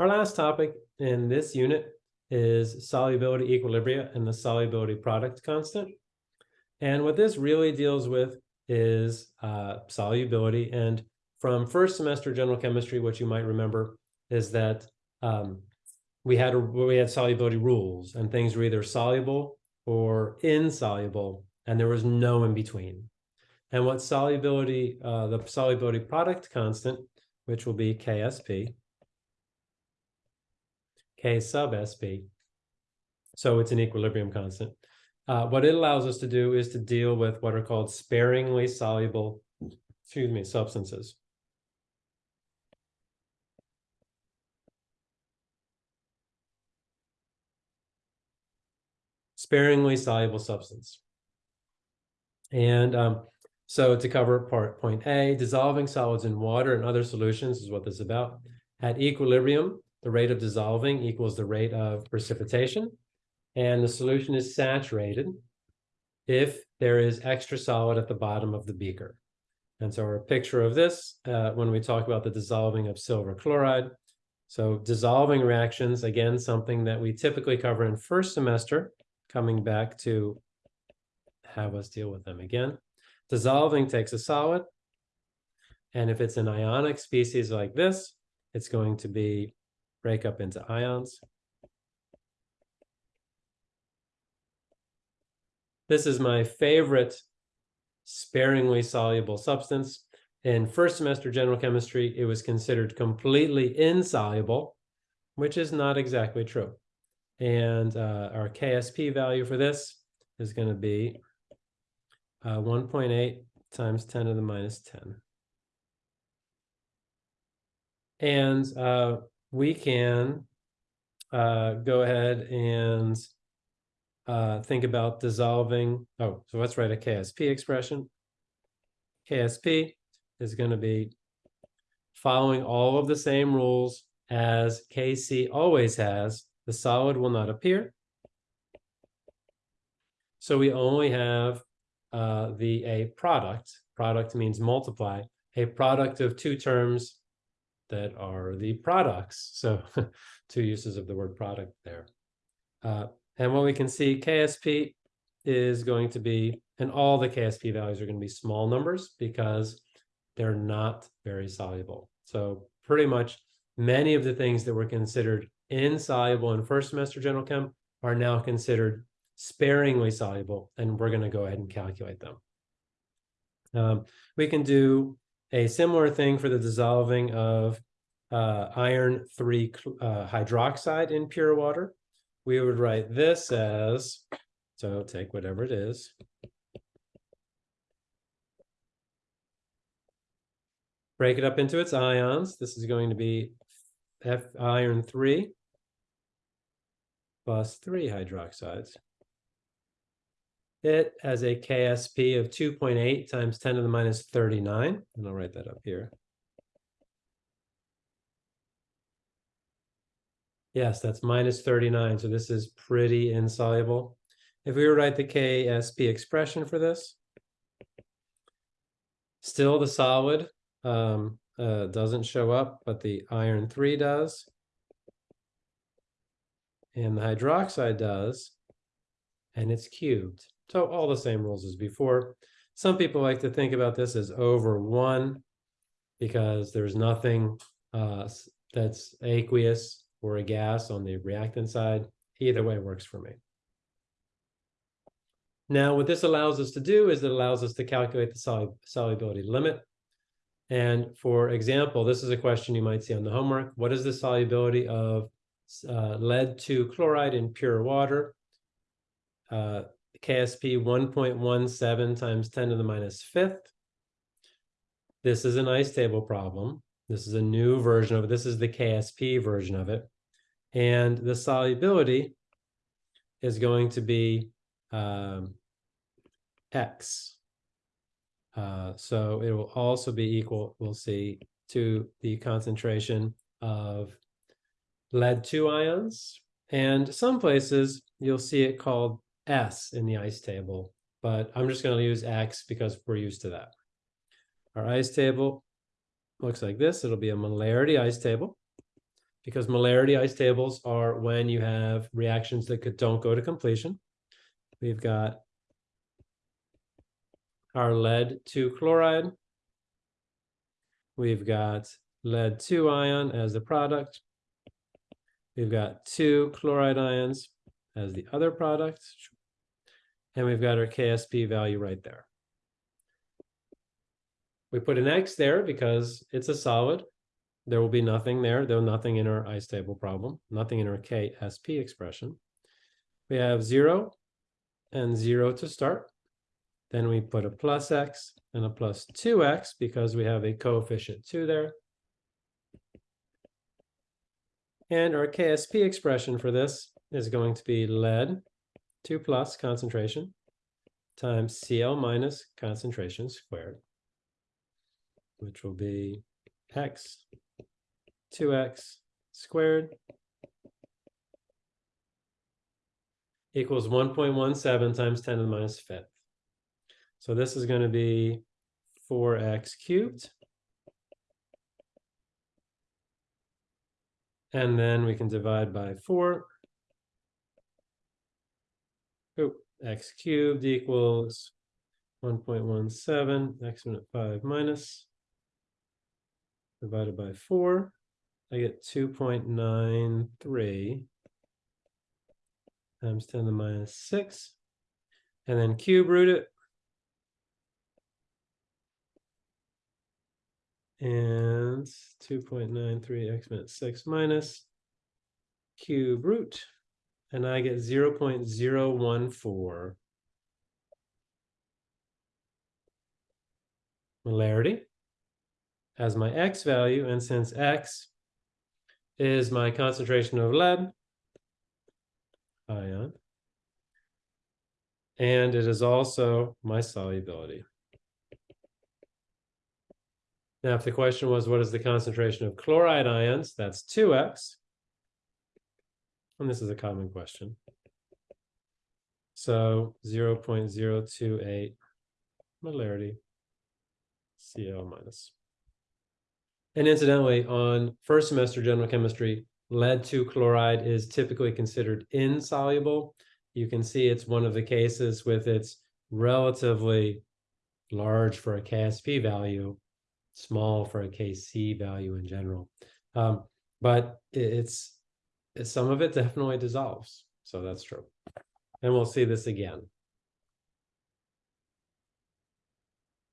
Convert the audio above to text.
Our last topic in this unit is solubility equilibria and the solubility product constant. And what this really deals with is uh, solubility. And from first semester general chemistry, what you might remember is that um, we had a, we had solubility rules and things were either soluble or insoluble, and there was no in between. And what solubility, uh, the solubility product constant, which will be KSP, K sub SP, so it's an equilibrium constant. Uh, what it allows us to do is to deal with what are called sparingly soluble, excuse me, substances. Sparingly soluble substance. And um, so to cover part point A, dissolving solids in water and other solutions is what this is about. At equilibrium, the rate of dissolving equals the rate of precipitation and the solution is saturated if there is extra solid at the bottom of the beaker. And so our picture of this, uh, when we talk about the dissolving of silver chloride, so dissolving reactions, again, something that we typically cover in first semester, coming back to have us deal with them again. Dissolving takes a solid, and if it's an ionic species like this, it's going to be break up into ions. This is my favorite sparingly soluble substance. In first semester general chemistry, it was considered completely insoluble, which is not exactly true. And uh, our KSP value for this is going to be uh, 1.8 times 10 to the minus 10. And uh, we can uh, go ahead and uh, think about dissolving. Oh, so let's write a KSP expression. KSP is going to be following all of the same rules as KC always has. The solid will not appear. So we only have uh, the a product. Product means multiply. A product of two terms that are the products. So two uses of the word product there. Uh, and what we can see, KSP is going to be, and all the KSP values are going to be small numbers because they're not very soluble. So pretty much many of the things that were considered insoluble in first semester general chem are now considered sparingly soluble, and we're going to go ahead and calculate them. Um, we can do a similar thing for the dissolving of uh, iron 3 uh, hydroxide in pure water we would write this as, so take whatever it is. Break it up into its ions. This is going to be F iron 3 plus 3 hydroxides. It has a KSP of 2.8 times 10 to the minus 39, and I'll write that up here. Yes, that's minus 39. So this is pretty insoluble. If we were to write the KSP expression for this, still the solid um, uh, doesn't show up, but the iron 3 does. And the hydroxide does. And it's cubed. So all the same rules as before. Some people like to think about this as over 1 because there's nothing uh, that's aqueous or a gas on the reactant side. Either way works for me. Now, what this allows us to do is it allows us to calculate the sol solubility limit. And for example, this is a question you might see on the homework. What is the solubility of uh, lead two chloride in pure water? Uh, KSP 1.17 times 10 to the minus fifth. This is an ice table problem. This is a new version of it. This is the KSP version of it. And the solubility is going to be um, X. Uh, so it will also be equal, we'll see, to the concentration of lead 2 ions. And some places you'll see it called S in the ice table, but I'm just going to use X because we're used to that. Our ice table looks like this. It'll be a molarity ice table. because molarity ice tables are when you have reactions that could, don't go to completion. We've got our lead two chloride. We've got lead two ion as the product. We've got two chloride ions as the other product. And we've got our KSP value right there. We put an X there because it's a solid. There will be nothing there, though nothing in our ice table problem, nothing in our KSP expression. We have zero and zero to start. Then we put a plus X and a plus two X because we have a coefficient two there. And our KSP expression for this is going to be lead 2 plus concentration times Cl minus concentration squared, which will be x, 2x squared equals 1.17 times 10 to the minus fifth. So this is going to be 4x cubed. And then we can divide by 4 Oh, x cubed equals 1.17, x minus 5 minus, divided by 4, I get 2.93 times 10 to the minus 6, and then cube root it. And 2.93 x minus 6 minus cube root and I get zero point zero one four. Molarity as my x value, and since x is my concentration of lead ion, and it is also my solubility. Now, if the question was, what is the concentration of chloride ions? That's two X. And this is a common question. So zero point zero two eight molarity Cl minus. And incidentally, on first semester general chemistry, lead two chloride is typically considered insoluble. You can see it's one of the cases with its relatively large for a KSP value small for a KC value in general. Um, but it's some of it definitely dissolves. So that's true. And we'll see this again.